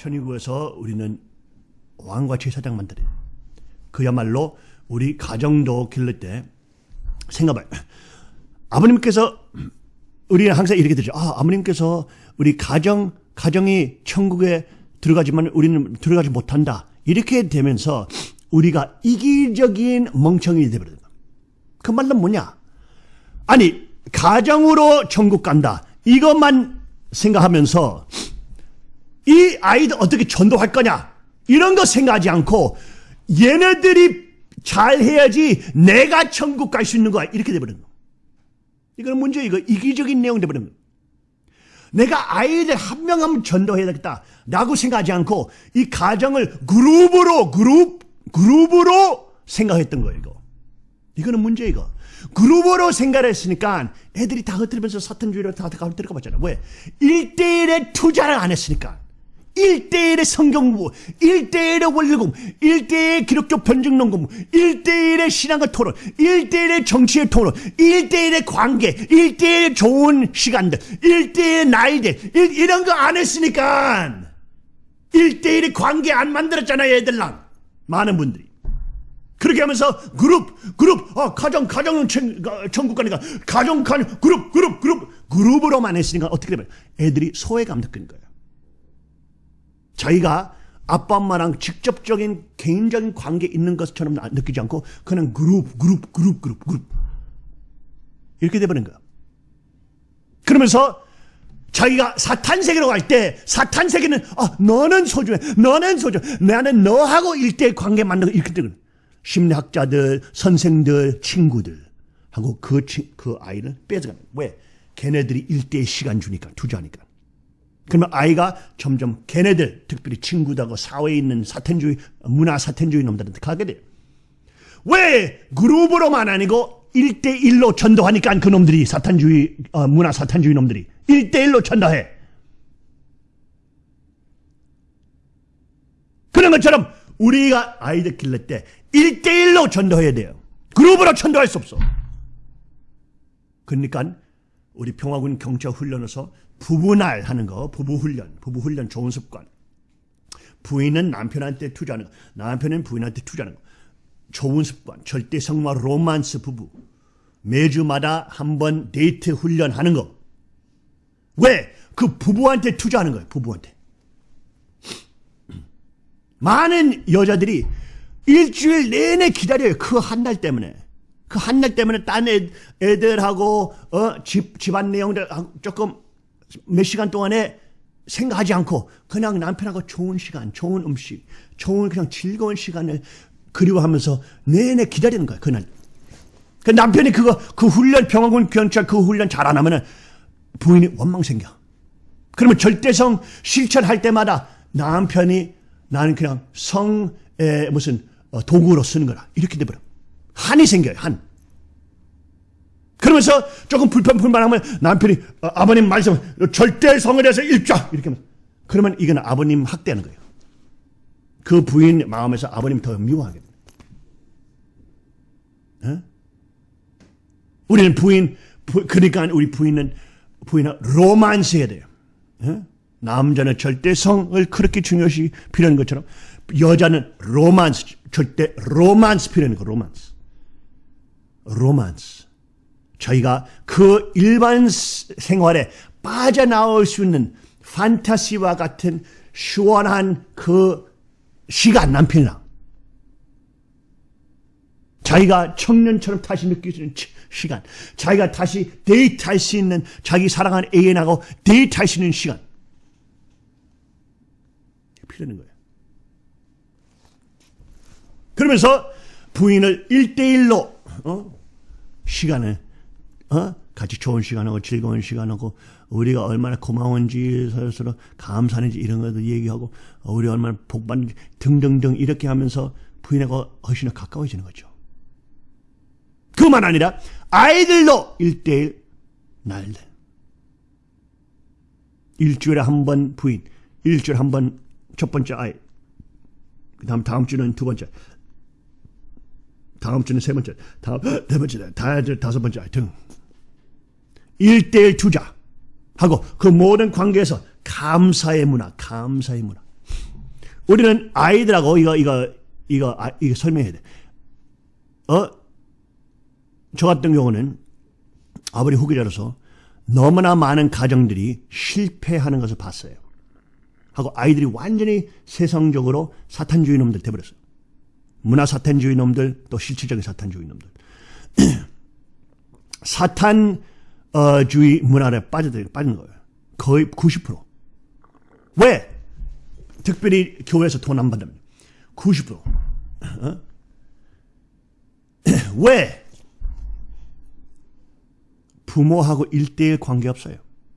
천의국에서 우리는 왕과 제사장 만들어요. 그야말로 우리 가정도 기를 때 생각해 아버님께서 우리는 항상 이렇게 되죠. 아, 아버님께서 우리 가정 가정이 천국에 들어가지만 우리는 들어가지 못한다. 이렇게 되면서 우리가 이기적인 멍청이 되버려요. 그 말은 뭐냐? 아니 가정으로 천국 간다. 이것만 생각하면서 이 아이들 어떻게 전도할 거냐? 이런 거 생각하지 않고 얘네들이 잘 해야지 내가 천국 갈 수 있는 거야. 이렇게 돼버리는 거. 이거는 문제 이거 이기적인 내용 돼버리는 거. 내가 아이들 한 명한명 전도해야 되겠다. 라고 생각하지 않고 이 가정을 그룹으로 그룹 그룹으로 생각했던 거예요. 이거. 이거는 문제 이거. 그룹으로 생각했으니까 애들이 다 흩어지면서 사탄주의로 다 흩어가 봤잖아. 왜? 1대1에 투자를 안 했으니까. 1대1의 성경부, 1대1의 원리공, 1대1의 기독교 변증론 공부, 1대1의 신앙의 토론, 1대1의 정치의 토론, 1대1의 관계, 1대1의 좋은 시간들, 1대1의 나이들, 이런 거 안 했으니까 1대1의 관계 안 만들었잖아요, 애들랑. 많은 분들이. 그렇게 하면서 그룹, 그룹, 어, 가정, 가정은 천, 천국 가니까 가정, 가정, 그룹, 그룹, 그룹, 그룹으로만 했으니까 어떻게 되면 애들이 소외감 느끼는 거예요. 자기가 아빠 엄마랑 직접적인 개인적인 관계 있는 것처럼 느끼지 않고 그냥 그룹, 그룹, 그룹, 그룹, 그룹. 이렇게 돼버린 거야. 그러면서 자기가 사탄 세계로 갈 때 사탄 세계는 아 너는 소중해 너는 소중해 나는 너하고 일대 관계 만들고 이렇게 되거든 심리학자들 선생들 친구들 하고 그, 그 아이를 뺏어가는 왜? 걔네들이 일대의 시간 주니까 투자하니까 그러면 아이가 점점 걔네들 특별히 친구들하고 사회에 있는 사탄주의 문화 사탄주의 놈들한테 가게 돼요 왜 그룹으로만 아니고 1대1로 전도하니까 그 놈들이 사탄주의 어, 문화 사탄주의 놈들이 1대1로 전도해 그런 것처럼 우리가 아이들 길를 때 1대1로 전도해야 돼요. 그룹으로 전도할 수 없어. 그러니까 우리 평화군 경찰 훈련에서 부부날 하는 거, 부부 훈련, 부부 훈련 좋은 습관. 부인은 남편한테 투자하는 거, 남편은 부인한테 투자하는 거. 좋은 습관, 절대 성마 romance 부부. 매주마다 한 번 데이트 훈련하는 거. 왜? 그 부부한테 투자하는 거예요, 부부한테. 많은 여자들이 일주일 내내 기다려요. 그한날 때문에. 그한날 때문에 딴 애, 애들하고 어, 집, 집안 내용들 조금 몇 시간 동안에 생각하지 않고 그냥 남편하고 좋은 시간, 좋은 음식, 좋은 그냥 즐거운 시간을 그리워하면서 내내 기다리는 거야. 그날. 그 남편이 그거 그 훈련 병원군 경찰 그 훈련 잘 안 하면은 부인이 원망 생겨. 그러면 절대성 실천할 때마다 남편이 나는 그냥 성의 무슨 어, 도구로 쓰는 거라. 이렇게 돼버려. 한이 생겨요, 한. 그러면서 조금 불편, 불만하면 남편이 어, 아버님 말씀, 절대 성에 대해서 일자! 이렇게 하면. 그러면 이건 아버님 학대하는 거예요. 그 부인 마음에서 아버님 더 미워하게 됩니다. 어? 우리는 부인, 부, 그러니까 우리 부인은, 부인은 romance 해야 돼요. 어? 남자는 절대 성을 그렇게 중요시 필요한 것처럼 여자는 로만스, 절대 romance 필요한 거, romance. romance. 저희가 그 일반 생활에 빠져나올 수 있는 fantasy와 같은 시원한 그 시간 남편이랑 자기가 청년처럼 다시 느낄 수 있는 시간 자기가 다시 데이트할 수 있는 자기 사랑하는 애인하고 데이트할 수 있는 시간 필요한 거예요. 그러면서 부인을 1대1로 어? 시간을 어? 같이 좋은 시간하고 즐거운 시간하고 우리가 얼마나 고마운지 서로 감사한지 이런 것도 얘기하고 우리 얼마나 복받는지 등등등 이렇게 하면서 부인하고 훨씬 더 가까워지는 거죠. 그만 아니라 아이들도 1대1 날들 일주일에 한 번 부인 일주일에 한 번 첫 번째 아이 그 다음 다음 주는 두 번째 다음 주는 세 번째, 다음 네 번째, 다섯 번째 등 1대1 투자 하고 그 모든 관계에서 감사의 문화, 감사의 문화. 우리는 아이들하고 이거 이거 이거 아, 이거 설명해야 돼. 어? 저 같은 경우는 아버지 후계자로서 너무나 많은 가정들이 실패하는 것을 봤어요. 하고 아이들이 완전히 세상적으로 사탄주의 놈들 돼버렸어요. 문화 사탄주의 놈들 또 실질적인 사탄주의 놈들. 사탄 주의 문화에 빠져들 빠진 거예요. 거의 90%. 왜? 특별히 교회에서 돈 안 받으면 90%. 어? 왜? 부모하고 일대일 관계 없어요.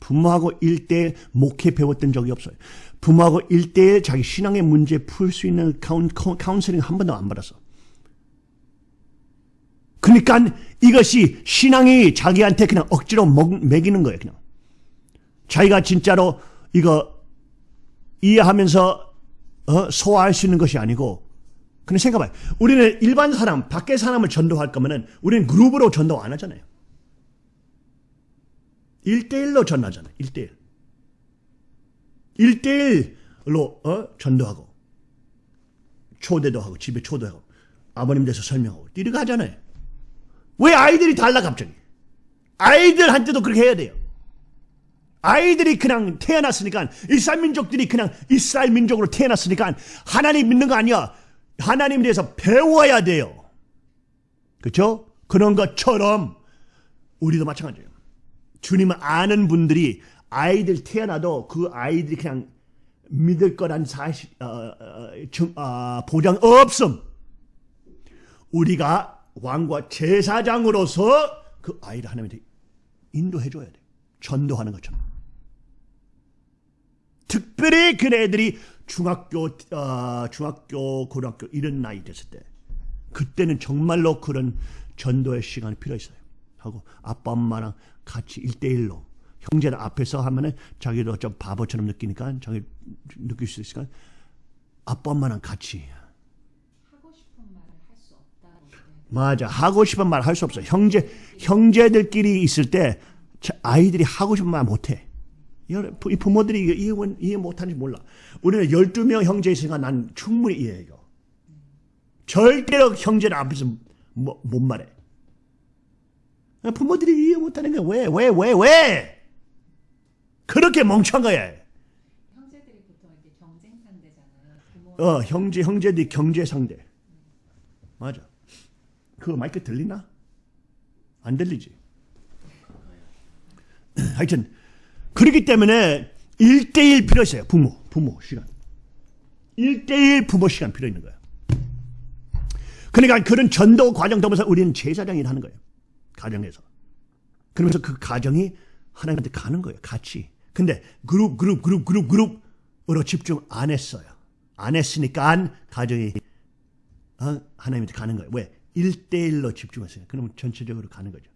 부모하고 일대일 목회 배웠던 적이 없어요. 부모하고 일대일 자기 신앙의 문제 풀 수 있는 카운, 카운슬링 한 번도 안 받았어. 그러니까 이것이 신앙이 자기한테 그냥 억지로 먹, 먹이는 거예요. 그냥 자기가 진짜로 이거 이해하면서 어, 소화할 수 있는 것이 아니고 그냥 생각해봐요. 우리는 일반 사람, 밖에 사람을 전도할 거면은 우리는 그룹으로 전도 안 하잖아요. 1대1로 전하잖아요. 1대1. 1대1로 어? 전도하고 초대도 하고 집에 초대하고 아버님 돼서 설명하고 이렇게 하잖아요. 왜 아이들이 달라 갑자기? 아이들한테도 그렇게 해야 돼요. 아이들이 그냥 태어났으니까 이스라엘 민족들이 그냥 이스라엘 민족으로 태어났으니까 하나님 믿는 거 아니야. 하나님에 대해서 배워야 돼요. 그렇죠? 그런 것처럼 우리도 마찬가지예요. 주님을 아는 분들이 아이들 태어나도 그 아이들이 그냥 믿을 거란 사실 어, 어, 정, 어, 보장 없음. 우리가 왕과 제사장으로서 그 아이를 하나님한테 인도해 줘야 돼. 전도하는 것처럼. 특별히 그 애들이 중학교, 어, 중학교, 고등학교 이런 나이 됐을 때 그때는 정말로 그런 전도의 시간이 필요 있어요. 하고 아빠 엄마랑 같이 일대일로 형제들 앞에서 하면은 자기도 좀 바보처럼 느끼니까 자기 느낄 수 있으니까 아빠 엄마랑 같이 하고 싶은 말을 할 수 없다. 맞아. 하고 싶은 말 할 수 없어. 형제 형제들끼리 있을 때 자- 아이들이 하고 싶은 말 못해. 여- 이 부모들이 이해, 이해 못하는지 몰라. 우리는 12명 형제 있으니까 난 충분히 이해해 이거. 절대로 형제들 앞에서 뭐, 못 말해. 부모들이 이해 못하는 게왜왜 왜 왜? 그렇게 멍청한 거야. 형제들이 보통 이렇게 경쟁 상대잖아요. 어 형제 형제들이 경제 상대. 맞아 그 마이크 들리나? 안 들리지. 하여튼 그렇기 때문에 1대1 필요 있어요. 부모 부모 시간. 1대1 부모 시간 필요 있는 거야 그러니까 그런 전도 과정 통해서 우리는 제사장이 하는 거예요. 가정에서. 그러면서 그 가정이 하나님한테 가는 거예요. 같이. 근데 그룹 그룹 그룹 그룹 그룹으로 집중 안 했어요. 안 했으니까 가정이 어? 하나님한테 가는 거예요. 왜? 1대1로 집중했어요. 그러면 전체적으로 가는 거죠.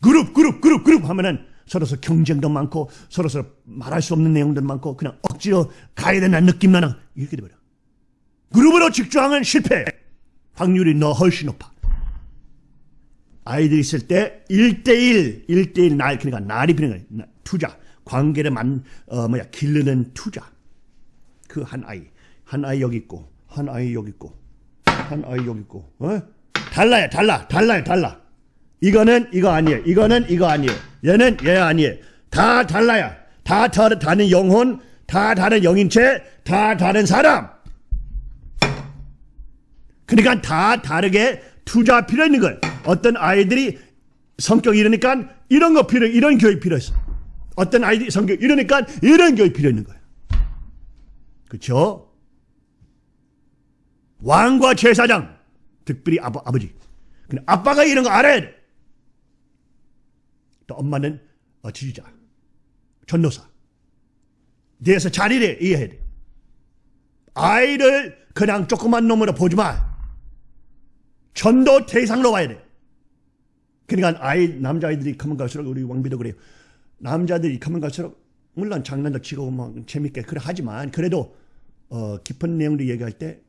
그룹 그룹 그룹 그룹 하면은 서로서 경쟁도 많고 서로서 말할 수 없는 내용도 많고 그냥 억지로 가야 된다는 느낌 나는 이렇게 돼버려. 그룹으로 집중하면 실패. 확률이 너 훨씬 높아. 아이들 있을 때 1대1 1대1 날 그러니까 날이 필요한 나- 투자. 관계를 만 어, 뭐야 기르는 투자. 그 한 아이. 한 아이 여기 있고 한 아이 여기 있고 한 아이 여기 있고 어? 달라요 달라 달라요 달라. 이거는 이거 아니에요. 이거는 이거 아니에요. 얘는 얘 아니에요. 다 달라요. 다 다- 다른 영혼 다 다른 영인체 다 다른 사람. 그러니까 다 다르게 투자 필요 있는 거예요. 어떤 아이들이 성격 이러니까 이런 거 필요 이런 교육 필요 있어. 어떤 아이들이 성격 이러니까 이런 교육 필요 있는 거예요. 그렇죠? 왕과 제사장, 특별히 아버, 아버지. 근데 아빠가 이런 거 알아야 돼. 또 엄마는 어, 지지자, 전도사. 잘 이래, 이해해야 돼. 아이를 그냥 조그만 놈으로 보지 마. 전도 대상으로 봐야 돼. 그러니까 아이, 남자아이들이 가면 갈수록 우리 왕비도 그래요. 남자들이 가면 갈수록 물론 장난도 치고 뭐 재밌게 그래 하지만 그래도 어, 깊은 내용들 얘기할 때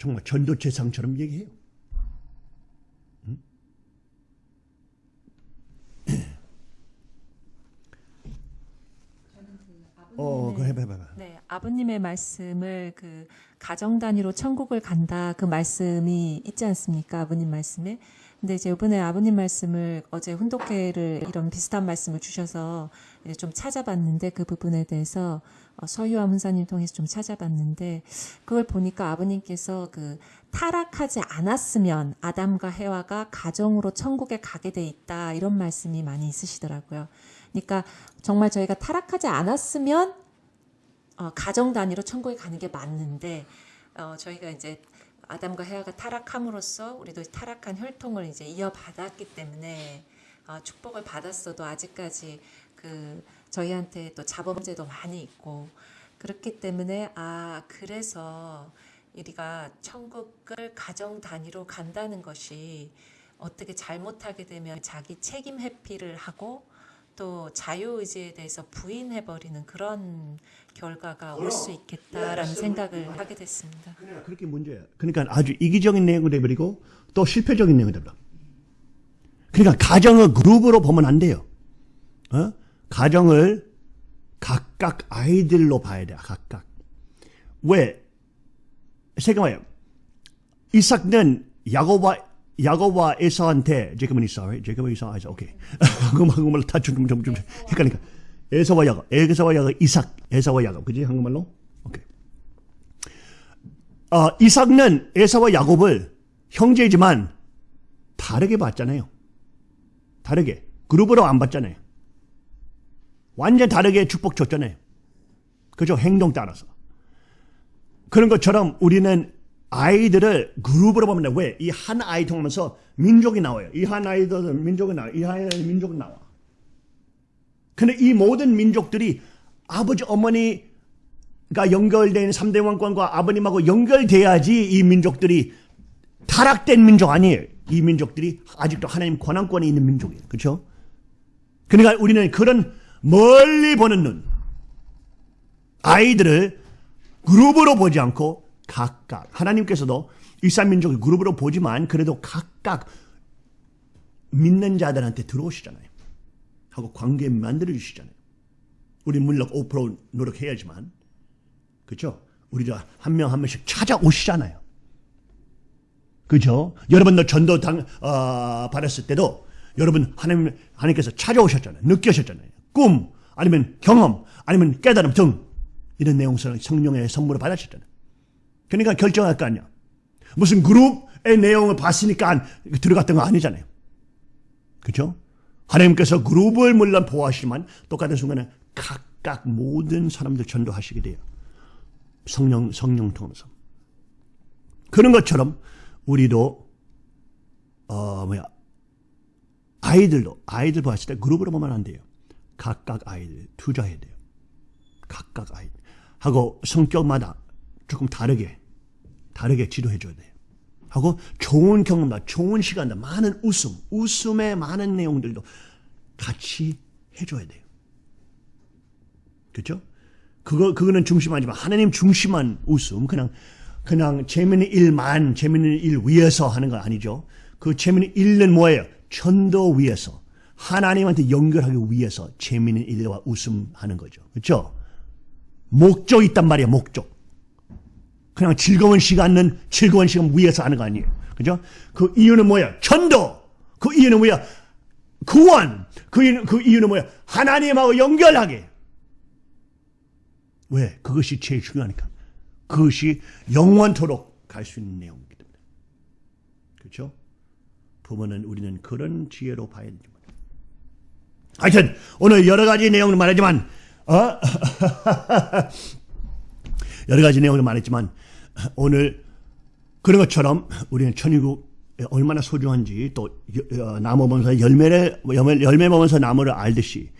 정말 전도체상처럼 얘기해요. 그 어, 그거 해봐, 해봐, 해봐. 네, 아버님의 말씀을 그 가정 단위로 천국을 간다 그 말씀이 있지 않습니까? 아버님 말씀에. 근데 이제 이번에 아버님 말씀을 어제 훈독회를 이런 비슷한 말씀을 주셔서 이제 좀 찾아봤는데 그 부분에 대해서 어, 서유아 문사님 통해서 좀 찾아봤는데 그걸 보니까 아버님께서 그 타락하지 않았으면 아담과 해와가 가정으로 천국에 가게 돼 있다 이런 말씀이 많이 있으시더라고요. 그러니까 정말 저희가 타락하지 않았으면 어, 가정 단위로 천국에 가는 게 맞는데 어, 저희가 이제 아담과 해와가 타락함으로써 우리도 타락한 혈통을 이제 이어받았기 때문에 어, 축복을 받았어도 아직까지 그 저희한테 또 자범죄도 많이 있고 그렇기 때문에 아 그래서 우리가 천국을 가정 단위로 간다는 것이 어떻게 잘못하게 되면 자기 책임 회피를 하고 또 자유의지에 대해서 부인해버리는 그런 결과가 올 수 있겠다라는 생각을 하게 됐습니다. 그렇게 문제야. 그러니까 아주 이기적인 내용이 돼버리고 또 실패적인 내용이 돼버려. 그러니까 가정을 그룹으로 보면 안 돼요. 어? 가정을 각각 아이들로 봐야 돼. 각각. 왜? 생각해봐요. 이삭은 야곱과 야곱과 에서한테 제이콥은 이사? 제이콥은 이사, 이사, 오케이. 한국말 한국말로 다 좀, 좀, 좀 헷갈리니까. 에서와 야곱, 에서와 야곱, 이삭, 에서와 야곱, 그지? 한국말로? 오케이. 어, 이삭은 에서와 야곱을 형제이지만 다르게 봤잖아요. 다르게. 그룹으로 안 봤잖아요. 완전 다르게 축복 줬잖아요. 그죠? 행동 따라서. 그런 것처럼 우리는 아이들을 그룹으로 보면 돼. 왜? 이 한 아이 통하면서 민족이 나와요. 이 한 아이들 민족이 나와요. 이한 아이 민족이 나와. 근데 이 모든 민족들이 아버지, 어머니가 연결된 3대 왕권과 아버님하고 연결돼야지 이 민족들이 타락된 민족 아니에요. 이 민족들이 아직도 하나님 권한권이 있는 민족이에요. 그렇죠? 그러니까 우리는 그런 멀리 보는 눈, 아이들을 그룹으로 보지 않고 각각 하나님께서도 이산민족을 그룹으로 보지만 그래도 각각 믿는 자들한테 들어오시잖아요. 하고 관계 만들어 주시잖아요. 우리 물론 5% 노력해야지만 그렇죠? 우리가 한명 한 명씩 찾아오시잖아요. 그죠? 여러분도 전도 당, 어, 받았을 때도 여러분 하나님, 하나님께서 찾아오셨잖아요. 느끼셨잖아요. 꿈, 아니면 경험, 아니면 깨달음 등 이런 내용을 성령의 선물을 받으셨잖아요. 그러니까 결정할 거 아니야. 무슨 그룹의 내용을 봤으니까 들어갔던 거 아니잖아요. 그죠? 하나님께서 그룹을 물론 보호하시지만 똑같은 순간에 각각 모든 사람들 전도하시게 돼요. 성령, 성령 통해서. 그런 것처럼 우리도, 어, 뭐야, 아이들도, 아이들 봤을 때 그룹으로 보면 안 돼요. 각각 아이들 투자해야 돼요. 각각 아이들. 하고 성격마다 조금 다르게, 다르게 지도해줘야 돼요. 하고 좋은 경험다, 좋은 시간다, 많은 웃음, 웃음의 많은 내용들도 같이 해줘야 돼요. 그죠? 그거, 그거는 중심하지만 하나님 중심한 웃음, 그냥, 그냥 재밌는 일만, 재밌는 일 위해서 하는 거 아니죠. 그 재밌는 일은 뭐예요? 전도 위해서. 하나님한테 연결하기 위해서 재밌는 일과 웃음 하는 거죠. 그렇죠? 목적이 있단 말이야, 목적. 그냥 즐거운 시간은 즐거운 시간 위해서 하는 거 아니에요. 그죠? 그 이유는 뭐야? 전도! 그 이유는 뭐야? 구원! 그 이유는, 그 이유는 뭐야? 하나님하고 연결하게. 왜? 그것이 제일 중요하니까. 그것이 영원토록 갈 수 있는 내용이기 때문에. 그렇죠? 부모는 우리는 그런 지혜로 봐야 되죠. 하여튼 오늘 여러 가지 내용을 말하지만 어? 여러 가지 내용을 말했지만 오늘 그런 것처럼 우리는 천일국 얼마나 소중한지 또 나무 보면서 열매를 열매 보면서 나무를 알듯이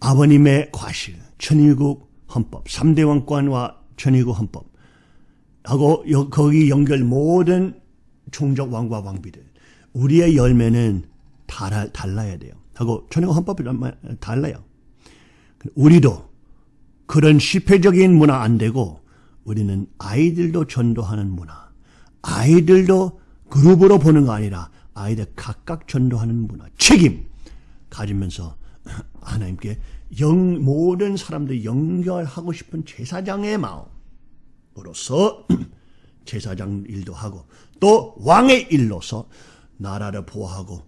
아버님의 과실 천일국 헌법 3대 왕권과 천일국 헌법 하고 거기 연결 모든 종족 왕과 왕비들 우리의 열매는 달아, 달라야 돼요. 하고 천일국 헌법이 달라요. 우리도 그런 실패적인 문화 안 되고 우리는 아이들도 전도하는 문화, 아이들도 그룹으로 보는 거 아니라 아이들 각각 전도하는 문화, 책임 가지면서 하나님께 영, 모든 사람들 연결하고 싶은 제사장의 마음으로서 제사장 일도 하고 또 왕의 일로서 나라를 보호하고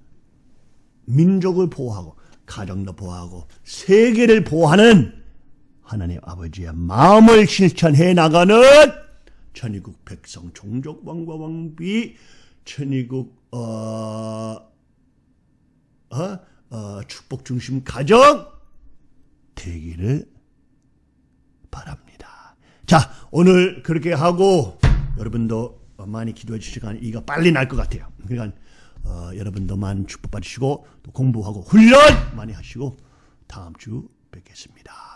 민족을 보호하고 가정도 보호하고 세계를 보호하는 하나님 아버지의 마음을 실천해 나가는 천의국 백성 종족 왕과 왕비 천의국 어, 어, 어, 축복 중심 가정 되기를 바랍니다. 자 오늘 그렇게 하고 여러분도 많이 기도해 주시간 이가 빨리 날 것 같아요. 그러니까 어, 여러분도 많이 축복 받으시고 또 공부하고 훈련 많이 하시고 다음 주 뵙겠습니다.